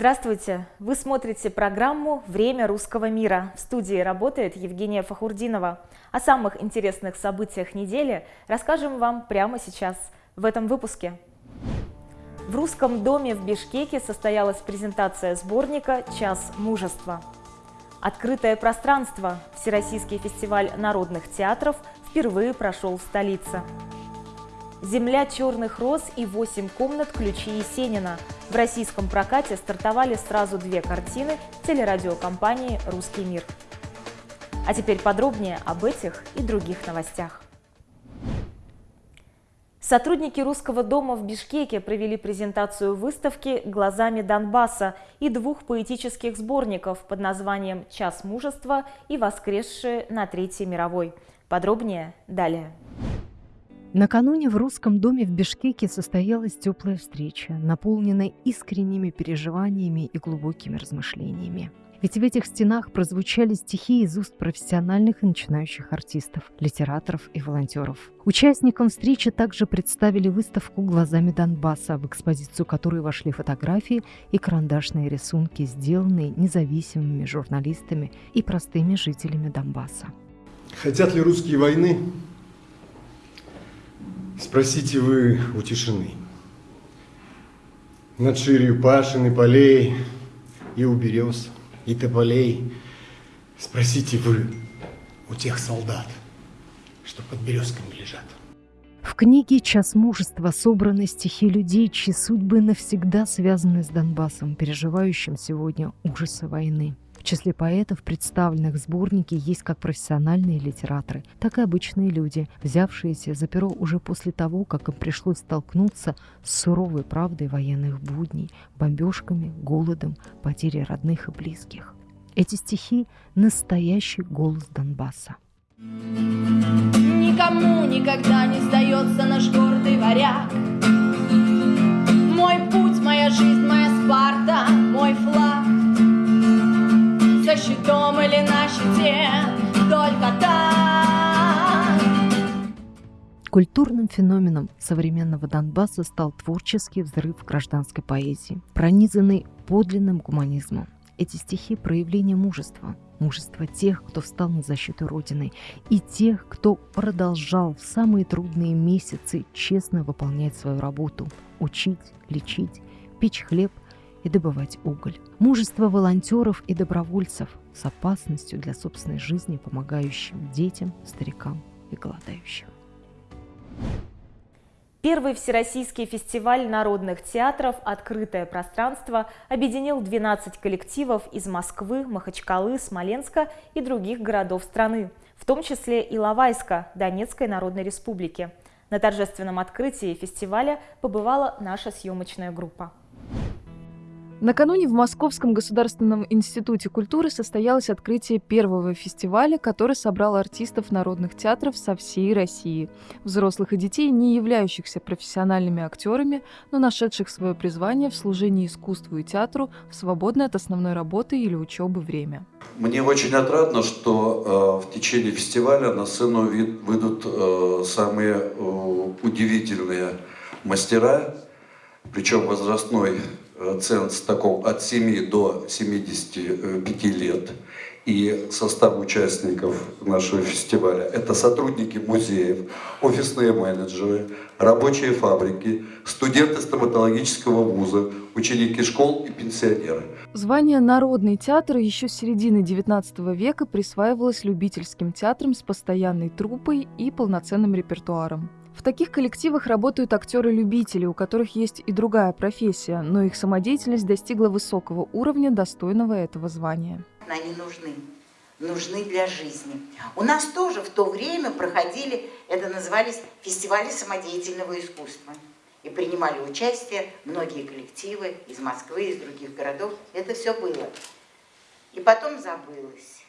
Здравствуйте! Вы смотрите программу «Время русского мира». В студии работает Евгения Фахурдинова. О самых интересных событиях недели расскажем вам прямо сейчас, в этом выпуске. В Русском доме в Бишкеке состоялась презентация сборника «Час мужества». Открытое пространство. Всероссийский фестиваль народных театров впервые прошел в столице. «Земля черных роз» и «Восемь комнат. Ключи Есенина». В российском прокате стартовали сразу две картины телерадиокомпании «Русский мир». А теперь подробнее об этих и других новостях. Сотрудники Русского дома в Бишкеке провели презентацию выставки «Глазами Донбасса» и двух поэтических сборников под названием «Час мужества» и «Воскресшие на Третьей мировой». Подробнее далее. Накануне в русском доме в Бишкеке состоялась теплая встреча, наполненная искренними переживаниями и глубокими размышлениями. Ведь в этих стенах прозвучали стихи из уст профессиональных и начинающих артистов, литераторов и волонтеров. Участникам встречи также представили выставку «Глазами Донбасса», в экспозицию которой вошли фотографии и карандашные рисунки, сделанные независимыми журналистами и простыми жителями Донбасса. Хотят ли русские войны? Спросите вы у тишины. Над ширью пашин и полей, и у берез, и тополей. Спросите вы у тех солдат, что под березками лежат. В книге «Час мужества» собраны стихи людей, чьи судьбы навсегда связаны с Донбассом, переживающим сегодня ужасы войны. В числе поэтов, представленных в сборнике, есть как профессиональные литераторы, так и обычные люди, взявшиеся за перо уже после того, как им пришлось столкнуться с суровой правдой военных будней, бомбежками, голодом, потерей родных и близких. Эти стихи – настоящий голос Донбасса. Никому никогда не сдается наш гордый варяг. Мой путь, щитом или на щите, только так. Культурным феноменом современного Донбасса стал творческий взрыв гражданской поэзии, пронизанный подлинным гуманизмом. Эти стихи – проявление мужества, мужества тех, кто встал на защиту Родины, и тех, кто продолжал в самые трудные месяцы честно выполнять свою работу – учить, лечить, печь хлеб – и добывать уголь. Мужество волонтеров и добровольцев с опасностью для собственной жизни, помогающим детям, старикам и голодающим. Первый Всероссийский фестиваль народных театров «Открытое пространство» объединил 12 коллективов из Москвы, Махачкалы, Смоленска и других городов страны, в том числе и Лавайска, Донецкой Народной Республики. На торжественном открытии фестиваля побывала наша съемочная группа. Накануне в Московском государственном институте культуры состоялось открытие первого фестиваля, который собрал артистов народных театров со всей России. Взрослых и детей, не являющихся профессиональными актерами, но нашедших свое призвание в служении искусству и театру в свободное от основной работы или учебы время. Мне очень отрадно, что э, в течение фестиваля на сцену выйдут э, самые э, удивительные мастера, причем возрастной ценз таком от 7 до 75 лет. И состав участников нашего фестиваля – это сотрудники музеев, офисные менеджеры, рабочие фабрики, студенты стоматологического вуза, ученики школ и пенсионеры. Звание «Народный театр» еще с середины XIX века присваивалось любительским театрам с постоянной труппой и полноценным репертуаром. В таких коллективах работают актеры-любители, у которых есть и другая профессия, но их самодеятельность достигла высокого уровня, достойного этого звания. Они нужны, нужны для жизни. У нас тоже в то время проходили, это назывались фестивали самодеятельного искусства. И принимали участие многие коллективы из Москвы, из других городов. Это все было. И потом забылось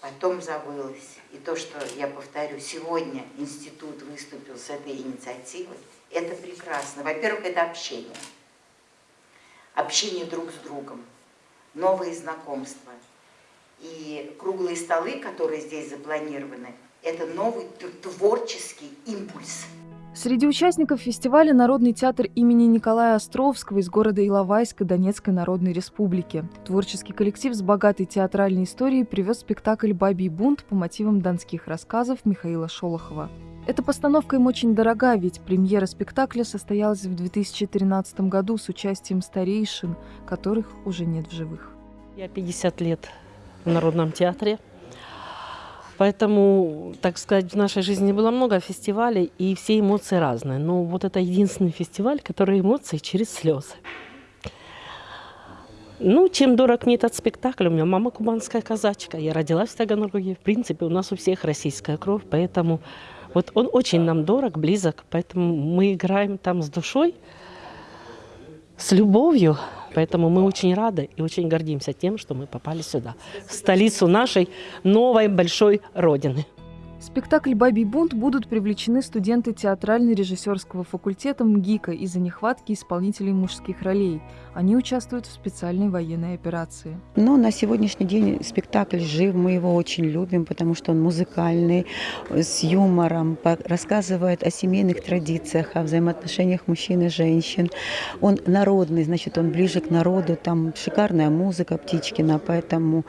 потом забылось. И то, что, я повторю, сегодня институт выступил с этой инициативой, это прекрасно. Во-первых, это общение. Общение друг с другом, новые знакомства. И круглые столы, которые здесь запланированы, это новый творческий импульс. Среди участников фестиваля Народный театр имени Николая Островского из города Иловайска Донецкой Народной Республики. Творческий коллектив с богатой театральной историей привез спектакль «Бабий бунт» по мотивам донских рассказов Михаила Шолохова. Эта постановка им очень дорога, ведь премьера спектакля состоялась в 2013 году с участием старейшин, которых уже нет в живых. Я 50 лет в Народном театре. Поэтому, так сказать, в нашей жизни было много фестивалей, и все эмоции разные. Но вот это единственный фестиваль, который эмоции через слезы. Ну, чем дорог мне этот спектакль? У меня мама кубанская казачка, я родилась в Таганроге. В принципе, у нас у всех российская кровь, поэтому вот он очень нам дорог, близок, поэтому мы играем там с душой, с любовью. Поэтому мы очень рады и очень гордимся тем, что мы попали сюда, в столицу нашей новой большой родины. Спектакль «Бабий бунт» будут привлечены студенты театрально-режиссерского факультета МГИКа из-за нехватки исполнителей мужских ролей. Они участвуют в специальной военной операции. Но на сегодняшний день спектакль жив, мы его очень любим, потому что он музыкальный, с юмором, рассказывает о семейных традициях, о взаимоотношениях мужчин и женщин. Он народный, значит, он ближе к народу, там шикарная музыка Птичкина, поэтому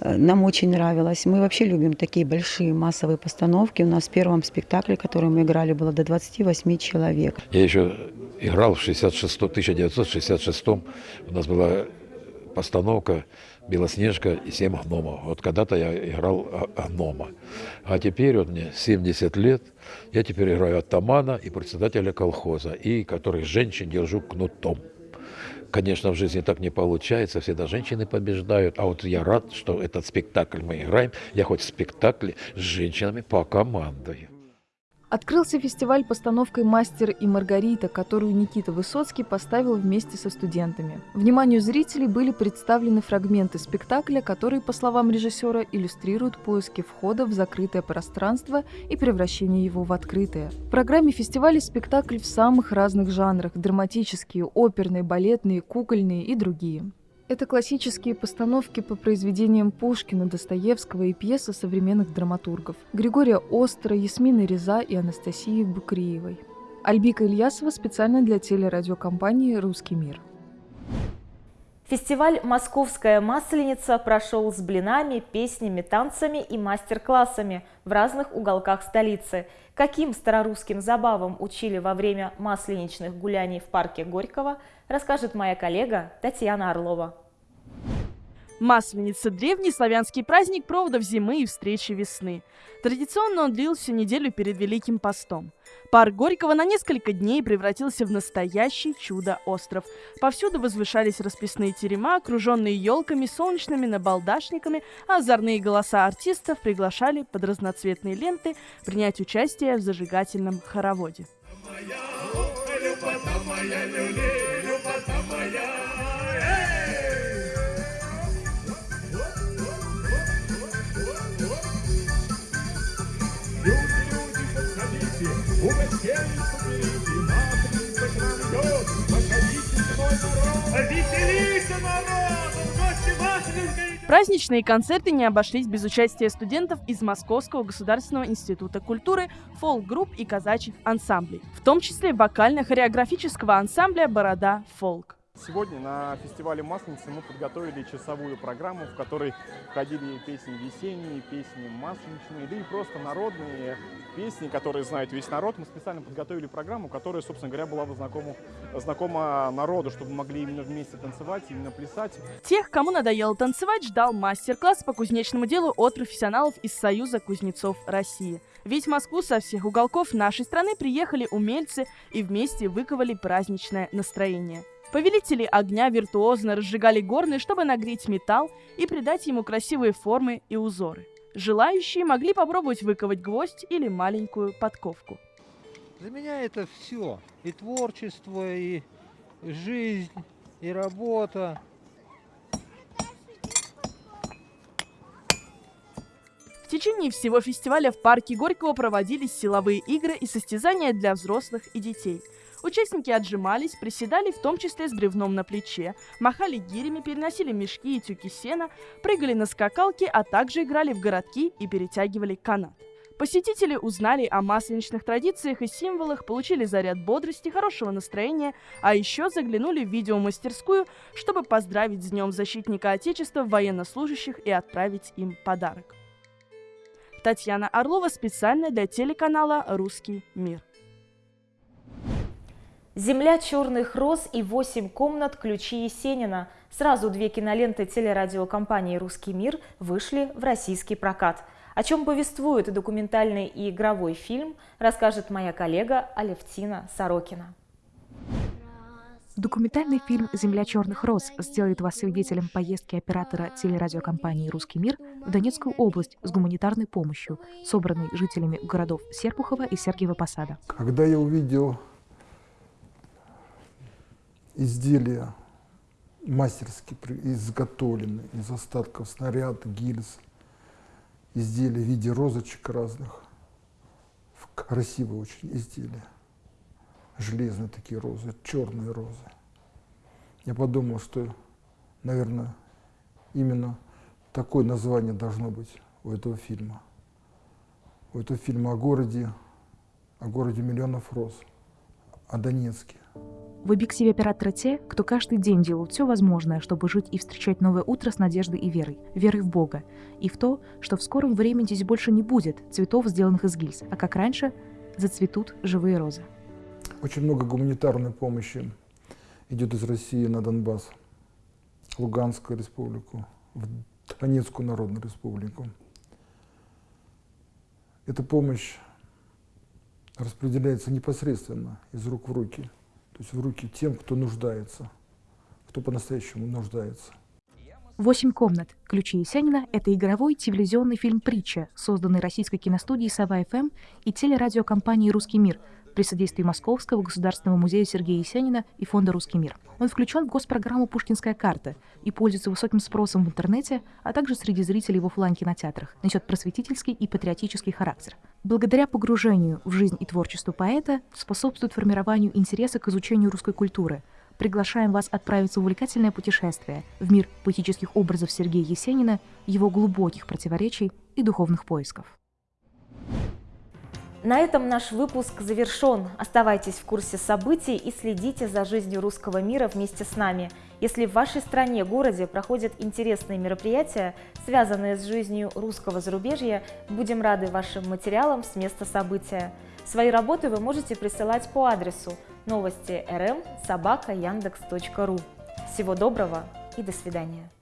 э, нам очень нравилось. Мы вообще любим такие большие массовые постановки. У нас в первом спектакле, который мы играли, было до 28 человек. Я еще играл в 66, 1966 у нас была постановка «Белоснежка и семь гномов». Вот когда-то я играл гнома. А теперь вот мне 70 лет, я теперь играю атамана и председателя колхоза, и который женщин держу кнутом. Конечно, в жизни так не получается, всегда женщины побеждают. А вот я рад, что этот спектакль мы играем. Я хоть в спектакле с женщинами покомандую. Открылся фестиваль постановкой «Мастер и Маргарита», которую Никита Высоцкий поставил вместе со студентами. Вниманию зрителей были представлены фрагменты спектакля, которые, по словам режиссера, иллюстрируют поиски входа в закрытое пространство и превращение его в открытое. В программе фестиваля спектакль в самых разных жанрах – драматические, оперные, балетные, кукольные и другие. Это классические постановки по произведениям Пушкина, Достоевского и пьесы современных драматургов Григория Остера, Ясмины Реза и Анастасии Букриевой. Альбика Ильясова специально для телерадиокомпании «Русский мир». Фестиваль «Московская масленица» прошел с блинами, песнями, танцами и мастер-классами в разных уголках столицы. Каким старорусским забавам учили во время масленичных гуляний в парке Горького, расскажет моя коллега Татьяна Орлова. Масленица – древний славянский праздник проводов зимы и встречи весны. Традиционно он длился неделю перед Великим постом. Парк Горького на несколько дней превратился в настоящий чудо-остров. Повсюду возвышались расписные терема, окруженные елками, солнечными набалдашниками, а озорные голоса артистов приглашали под разноцветные ленты принять участие в зажигательном хороводе. Моя, моя, Праздничные концерты не обошлись без участия студентов из Московского государственного института культуры, фолк-групп и казачьих ансамблей, в том числе вокально-хореографического ансамбля «Борода фолк». Сегодня на фестивале Масленицы мы подготовили часовую программу, в которой входили песни весенние, песни масленичные, да и просто народные песни, которые знает весь народ. Мы специально подготовили программу, которая, собственно говоря, была бы знакома, знакома народу, чтобы могли именно вместе танцевать, именно плясать. Тех, кому надоело танцевать, ждал мастер-класс по кузнечному делу от профессионалов из Союза кузнецов России. Ведь в Москву со всех уголков нашей страны приехали умельцы и вместе выковали праздничное настроение. Повелители огня виртуозно разжигали горны, чтобы нагреть металл и придать ему красивые формы и узоры. Желающие могли попробовать выковать гвоздь или маленькую подковку. Для меня это все. И творчество, и жизнь, и работа. В течение всего фестиваля в парке Горького проводились силовые игры и состязания для взрослых и детей – Участники отжимались, приседали в том числе с бревном на плече, махали гирями, переносили мешки и тюки сена, прыгали на скакалке, а также играли в городки и перетягивали канат. Посетители узнали о масленичных традициях и символах, получили заряд бодрости, хорошего настроения, а еще заглянули в видеомастерскую, чтобы поздравить с Днем Защитника Отечества военнослужащих и отправить им подарок. Татьяна Орлова специально для телеканала «Русский мир». «Земля черных роз» и «Восемь комнат. Ключи Есенина». Сразу две киноленты телерадиокомпании «Русский мир» вышли в российский прокат – о чем повествует документальный и игровой фильм, расскажет моя коллега Алевтина Сорокина. Документальный фильм «Земля черных роз» сделает вас свидетелем поездки оператора телерадиокомпании «Русский мир» в Донецкую область с гуманитарной помощью, собранной жителями городов Серпухова и Сергиева Посада. Когда я увидел изделия мастерски изготовленные из остатков снаряда, гильз, изделия в виде розочек разных. Красивые очень изделия. Железные такие розы, черные розы. Я подумал, что, наверное, именно такое название должно быть у этого фильма. У этого фильма о городе, о городе миллионов роз, о Донецке. В объективе оператора те, кто каждый день делают все возможное, чтобы жить и встречать новое утро с надеждой и верой. Верой в Бога. И в то, что в скором времени здесь больше не будет цветов, сделанных из гильз, а как раньше зацветут живые розы. Очень много гуманитарной помощи идет из России на Донбасс, Луганскую республику, в Донецкую народную республику. Эта помощь распределяется непосредственно из рук в руки – то есть в руки тем, кто нуждается, кто по-настоящему нуждается. «Восемь комнат. Ключи Есенина» — это игровой телевизионный фильм «Притча», созданный российской киностудией «Сова-ФМ» и телерадиокомпанией «Русский мир», при содействии Московского государственного музея Сергея Есенина и Фонда «Русский мир». Он включен в госпрограмму «Пушкинская карта» и пользуется высоким спросом в интернете, а также среди зрителей в офлайн-кинотеатрах, несет просветительский и патриотический характер. Благодаря погружению в жизнь и творчество поэта способствует формированию интереса к изучению русской культуры. Приглашаем вас отправиться в увлекательное путешествие в мир поэтических образов Сергея Есенина, его глубоких противоречий и духовных поисков. На этом наш выпуск завершен. Оставайтесь в курсе событий и следите за жизнью русского мира вместе с нами. Если в вашей стране, городе проходят интересные мероприятия, связанные с жизнью русского зарубежья, будем рады вашим материалам с места события. Свои работы вы можете присылать по адресу новости rm собака яндекс.ру. Всего доброго и до свидания.